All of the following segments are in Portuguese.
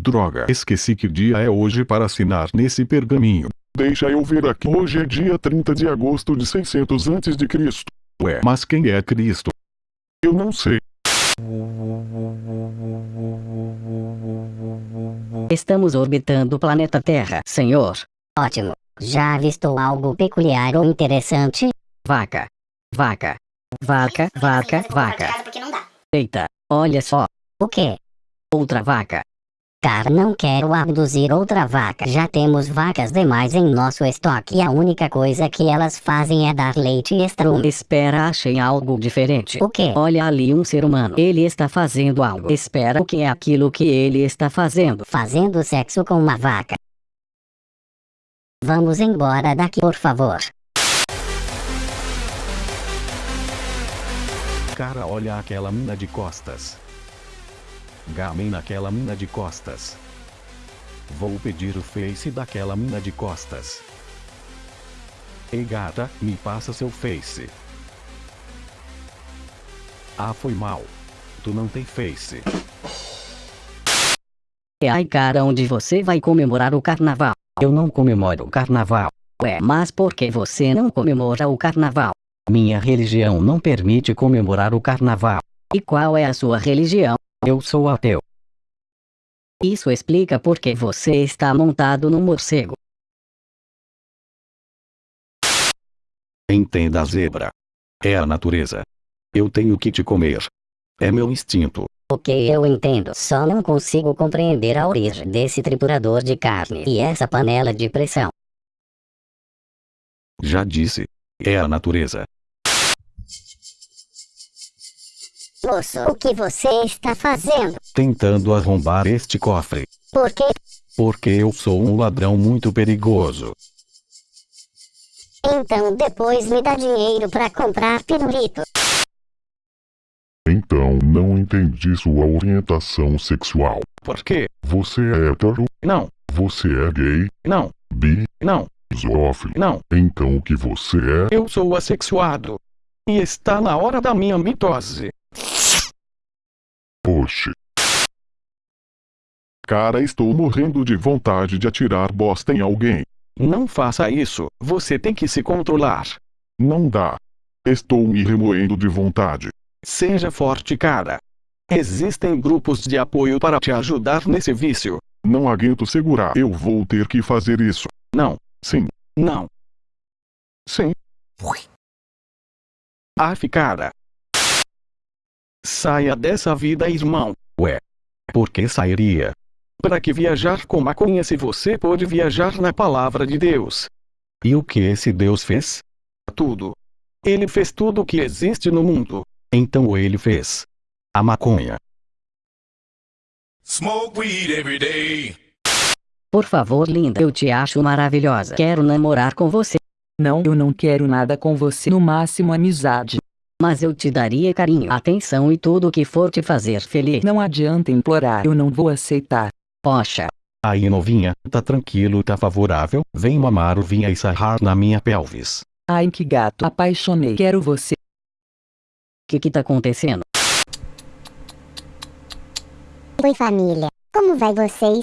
Droga, esqueci que dia é hoje para assinar nesse pergaminho. Deixa eu ver aqui. Hoje é dia 30 de agosto de 600 antes de Cristo. Ué, mas quem é Cristo? Eu não sei. Estamos orbitando o planeta Terra, senhor. Ótimo. Já avistou algo peculiar ou interessante? Vaca. Vaca. Vaca, vaca, vaca. Eita, olha só. O quê? Outra vaca. Cara, não quero abduzir outra vaca. Já temos vacas demais em nosso estoque e a única coisa que elas fazem é dar leite e estrume. Espera, achei algo diferente. O quê? Olha ali um ser humano. Ele está fazendo algo. Espera, o que é aquilo que ele está fazendo? Fazendo sexo com uma vaca. Vamos embora daqui, por favor. Cara, olha aquela mina de costas. Gamem naquela mina de costas. Vou pedir o face daquela mina de costas. Ei gata, me passa seu face. Ah, foi mal. Tu não tem face. E ai cara, onde você vai comemorar o carnaval? Eu não comemoro o carnaval. Ué, mas por que você não comemora o carnaval? Minha religião não permite comemorar o carnaval. E qual é a sua religião? Eu sou ateu. Isso explica por que você está montado num morcego. Entenda a zebra. É a natureza. Eu tenho que te comer. É meu instinto. Ok, eu entendo. Só não consigo compreender a origem desse triturador de carne e essa panela de pressão. Já disse. É a natureza. Moço, o que você está fazendo? Tentando arrombar este cofre. Por quê? Porque eu sou um ladrão muito perigoso. Então depois me dá dinheiro para comprar pirulito. Então não entendi sua orientação sexual. Por quê? Você é hétero? Não, Você é gay? não, Bi? não, Zoófilo? não. Então o que você é? Eu sou assexuado. E está na hora da minha mitose. Oxe. Cara, estou morrendo de vontade de atirar bosta em alguém. Não faça isso. Você tem que se controlar. Não dá. Estou me remoendo de vontade. Seja forte, cara. Existem grupos de apoio para te ajudar nesse vício. Não aguento segurar. Eu vou ter que fazer isso. Não, Sim, não. sim. Af, cara. Saia dessa vida, irmão. Ué. Por que sairia? Para que viajar com maconha se você pode viajar na palavra de Deus? E o que esse Deus fez? Tudo. Ele fez tudo o que existe no mundo. Então ele fez. A maconha. Smoke weed every day. Por favor, linda, eu te acho maravilhosa. Quero namorar com você, Não, eu não quero nada com você, no máximo amizade. Mas eu te daria carinho, atenção e tudo o que for te fazer feliz. Não adianta implorar, eu não vou aceitar. Poxa, Aí novinha, tá tranquilo, tá favorável? Vem mamar o vinha e sarrar na minha pelvis. Ai que gato, apaixonei, quero você. o que que tá acontecendo? Oi família, como vai vocês?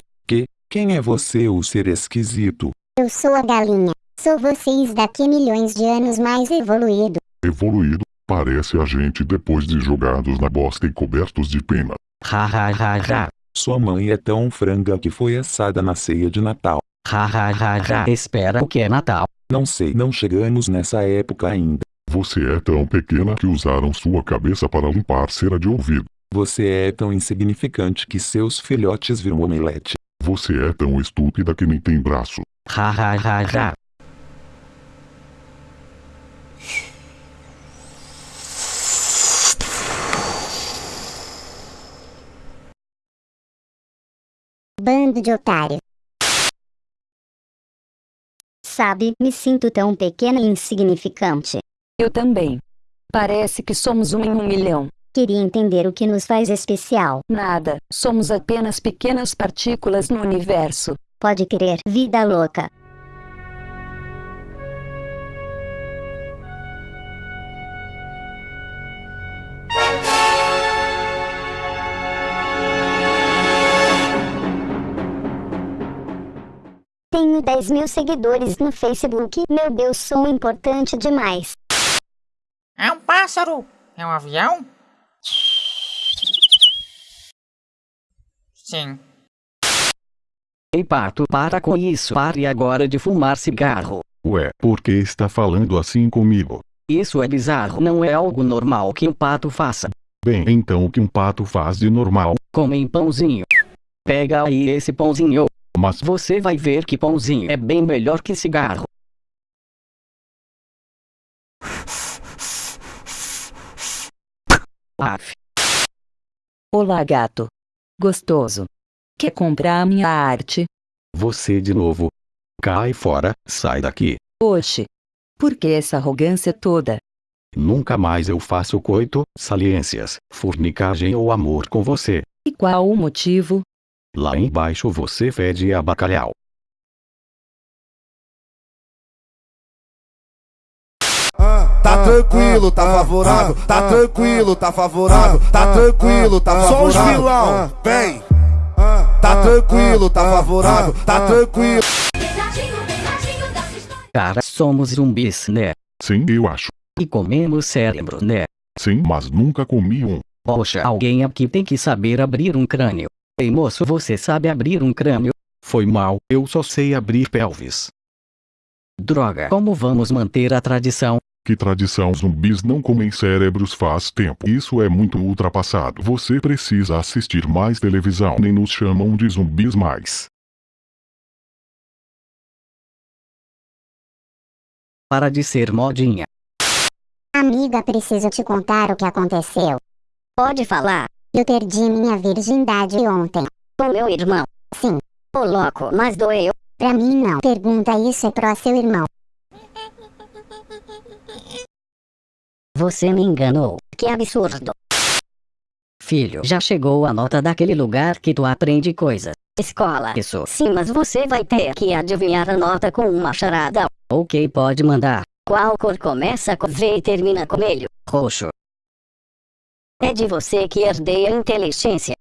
Quem é você, o ser esquisito? Eu sou a galinha. Sou vocês daqui milhões de anos mais evoluído. Evoluído. Parece a gente depois de jogados na bosta e cobertos de pena. Ha ha ha ha, Sua mãe é tão franga que foi assada na ceia de Natal. ha ha ha ha. Espera, o que é Natal? Não sei, não chegamos nessa época ainda. Você é tão pequena que usaram sua cabeça para limpar cera de ouvido. Você é tão insignificante que seus filhotes viram omelete. Você é tão estúpida que nem tem braço. Ha ha ha ha. Bando de otário. Sabe, me sinto tão pequena e insignificante. Eu também. Parece que somos um em um milhão. Queria entender o que nos faz especial. Nada, somos apenas pequenas partículas no universo. Pode crer, vida louca. Tenho 10 mil seguidores no Facebook. Meu Deus, sou importante demais. É um pássaro. É um avião? Sim. Ei pato, para com isso. Pare agora de fumar cigarro. Ué, por que está falando assim comigo? Isso é bizarro. Não é algo normal que um pato faça. Bem, então o que um pato faz de normal? Comem pãozinho. Pega aí esse pãozinho. Mas Você vai ver que pãozinho é bem melhor que cigarro. Af. Olá, gato. Gostoso. Quer comprar a minha arte? Você de novo. Cai fora, sai daqui. Oxe. Por que essa arrogância toda? Nunca mais eu faço coito, saliências, fornicagem ou amor com você. E qual o motivo? Lá embaixo você fede a bacalhau. Tá tranquilo, tá favorável, tá tranquilo, tá favorável, tá tranquilo, tá favorável. Só os vilão, vem. Tá tranquilo, tá favorável, tá tranquilo. Cara, somos zumbis, né? sim, eu acho. E comemos cérebro, né? Sim, mas nunca comi um. Poxa, alguém aqui tem que saber abrir um crânio. Ei moço, você sabe abrir um crânio? Foi mal, eu só sei abrir pelvis. Droga, como vamos manter a tradição? Que tradição zumbis não comem cérebros faz tempo. Isso é muito ultrapassado. Você precisa assistir mais televisão. Nem nos chamam de zumbis mais. Para de ser modinha. Amiga, preciso te contar o que aconteceu. Pode falar. Eu perdi minha virgindade ontem. Com meu irmão. Sim, Ô louco, mas doeu. pra mim não. Pergunta isso é pro seu irmão. Você me enganou. Que absurdo. Filho, já chegou a nota daquele lugar que tu aprende coisas. Escola. Isso. Sim, mas você vai ter que adivinhar a nota com uma charada. Ok, pode mandar. Qual cor começa com V e termina com melho? Roxo. É de você que herdei a inteligência.